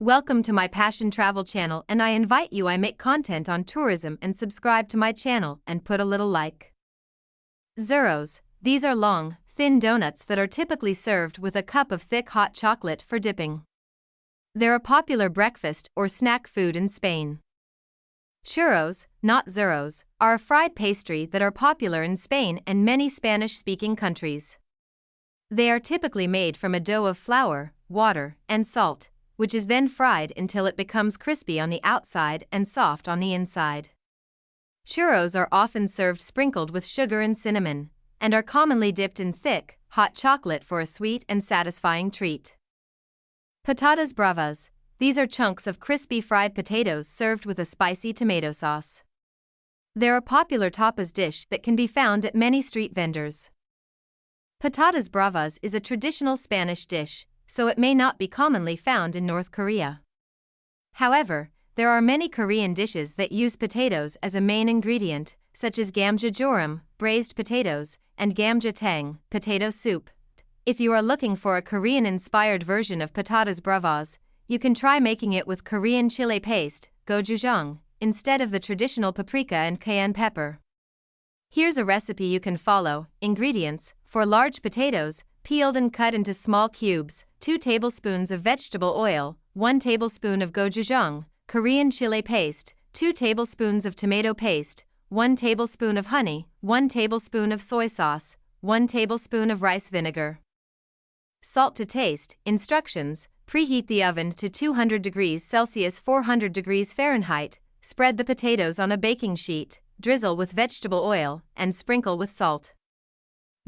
Welcome to my Passion Travel channel and I invite you I make content on tourism and subscribe to my channel and put a little like. Zeros, these are long, thin donuts that are typically served with a cup of thick hot chocolate for dipping. They're a popular breakfast or snack food in Spain. Churros, not zeros, are a fried pastry that are popular in Spain and many Spanish-speaking countries. They are typically made from a dough of flour, water, and salt, which is then fried until it becomes crispy on the outside and soft on the inside. Churros are often served sprinkled with sugar and cinnamon, and are commonly dipped in thick, hot chocolate for a sweet and satisfying treat. Patatas bravas, these are chunks of crispy fried potatoes served with a spicy tomato sauce. They're a popular tapas dish that can be found at many street vendors. Patatas bravas is a traditional Spanish dish, so it may not be commonly found in North Korea. However, there are many Korean dishes that use potatoes as a main ingredient, such as gamjajurum, braised potatoes, and gamjatang, potato soup. If you are looking for a Korean-inspired version of patatas bravas, you can try making it with Korean chili paste, gochujang, instead of the traditional paprika and cayenne pepper. Here's a recipe you can follow. Ingredients For large potatoes, peeled and cut into small cubes, 2 tablespoons of vegetable oil, 1 tablespoon of gochujang, Korean chili paste, 2 tablespoons of tomato paste, 1 tablespoon of honey, 1 tablespoon of soy sauce, 1 tablespoon of rice vinegar. Salt to taste. Instructions Preheat the oven to 200 degrees Celsius 400 degrees Fahrenheit. Spread the potatoes on a baking sheet, drizzle with vegetable oil, and sprinkle with salt.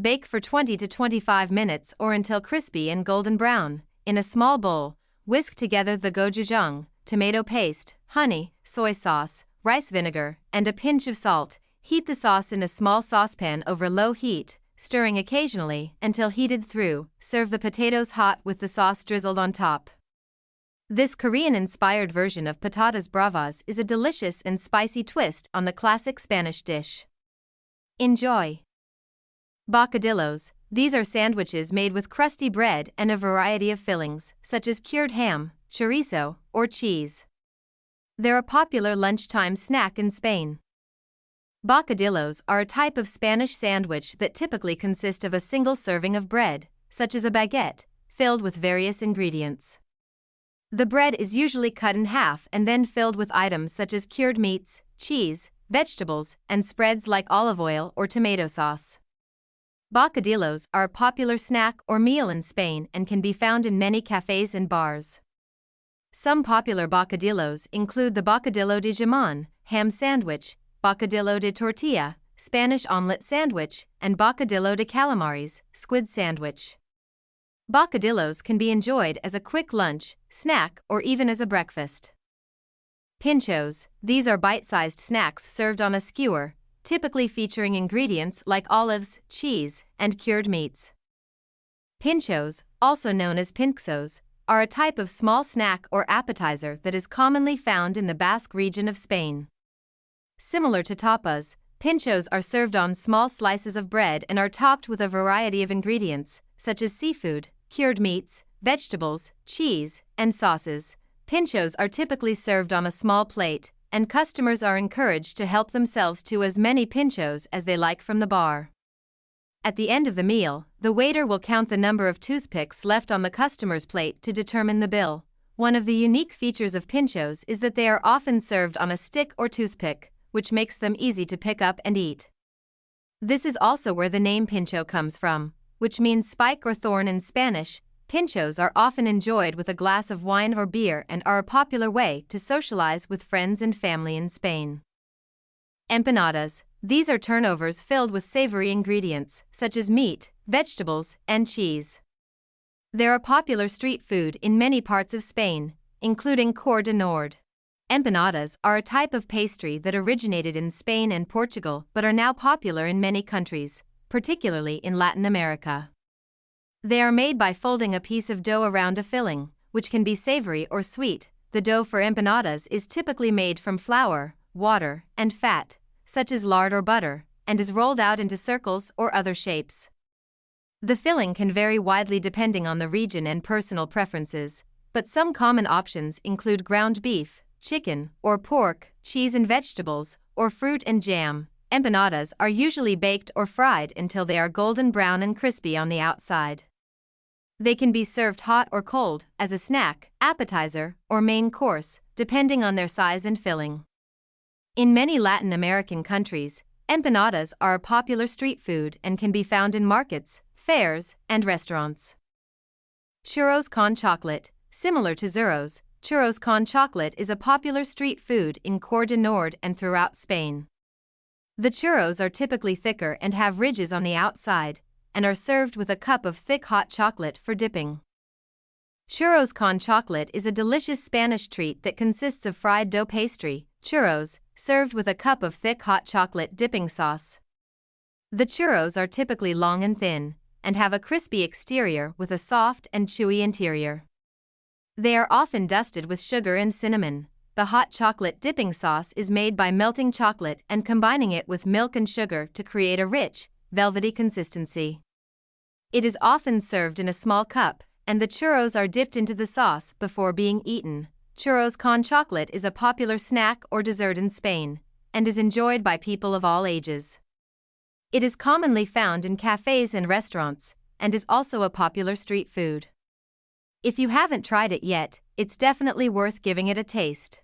Bake for 20 to 25 minutes or until crispy and golden brown. In a small bowl, whisk together the gochujang, tomato paste, honey, soy sauce, rice vinegar, and a pinch of salt. Heat the sauce in a small saucepan over low heat, stirring occasionally until heated through. Serve the potatoes hot with the sauce drizzled on top. This Korean-inspired version of patatas bravas is a delicious and spicy twist on the classic Spanish dish. Enjoy! Bocadillos, these are sandwiches made with crusty bread and a variety of fillings, such as cured ham, chorizo, or cheese. They're a popular lunchtime snack in Spain. Bocadillos are a type of Spanish sandwich that typically consist of a single serving of bread, such as a baguette, filled with various ingredients. The bread is usually cut in half and then filled with items such as cured meats, cheese, vegetables, and spreads like olive oil or tomato sauce. Bocadillos are a popular snack or meal in Spain and can be found in many cafes and bars. Some popular bocadillos include the bocadillo de jamon, ham sandwich, bocadillo de tortilla, Spanish omelette sandwich, and bocadillo de calamares, squid sandwich. Bocadillos can be enjoyed as a quick lunch, snack, or even as a breakfast. Pinchos, these are bite-sized snacks served on a skewer, typically featuring ingredients like olives, cheese, and cured meats. Pinchos, also known as pintxos, are a type of small snack or appetizer that is commonly found in the Basque region of Spain. Similar to tapas, pinchos are served on small slices of bread and are topped with a variety of ingredients, such as seafood, cured meats, vegetables, cheese, and sauces. Pinchos are typically served on a small plate, and customers are encouraged to help themselves to as many pinchos as they like from the bar. At the end of the meal, the waiter will count the number of toothpicks left on the customer's plate to determine the bill. One of the unique features of pinchos is that they are often served on a stick or toothpick, which makes them easy to pick up and eat. This is also where the name pincho comes from, which means spike or thorn in Spanish, Pinchos are often enjoyed with a glass of wine or beer and are a popular way to socialize with friends and family in Spain. Empanadas. These are turnovers filled with savory ingredients, such as meat, vegetables, and cheese. They're a popular street food in many parts of Spain, including Cor de Nord. Empanadas are a type of pastry that originated in Spain and Portugal but are now popular in many countries, particularly in Latin America. They are made by folding a piece of dough around a filling, which can be savory or sweet. The dough for empanadas is typically made from flour, water, and fat, such as lard or butter, and is rolled out into circles or other shapes. The filling can vary widely depending on the region and personal preferences, but some common options include ground beef, chicken, or pork, cheese and vegetables, or fruit and jam. Empanadas are usually baked or fried until they are golden brown and crispy on the outside. They can be served hot or cold, as a snack, appetizer, or main course, depending on their size and filling. In many Latin American countries, empanadas are a popular street food and can be found in markets, fairs, and restaurants. Churros con chocolate, similar to Zurros, churros con chocolate is a popular street food in Cor de Nord and throughout Spain. The churros are typically thicker and have ridges on the outside, and are served with a cup of thick hot chocolate for dipping. Churros con chocolate is a delicious Spanish treat that consists of fried dough pastry, churros, served with a cup of thick hot chocolate dipping sauce. The churros are typically long and thin, and have a crispy exterior with a soft and chewy interior. They are often dusted with sugar and cinnamon, the hot chocolate dipping sauce is made by melting chocolate and combining it with milk and sugar to create a rich, velvety consistency. It is often served in a small cup, and the churros are dipped into the sauce before being eaten. Churros con chocolate is a popular snack or dessert in Spain, and is enjoyed by people of all ages. It is commonly found in cafes and restaurants, and is also a popular street food. If you haven't tried it yet, it's definitely worth giving it a taste.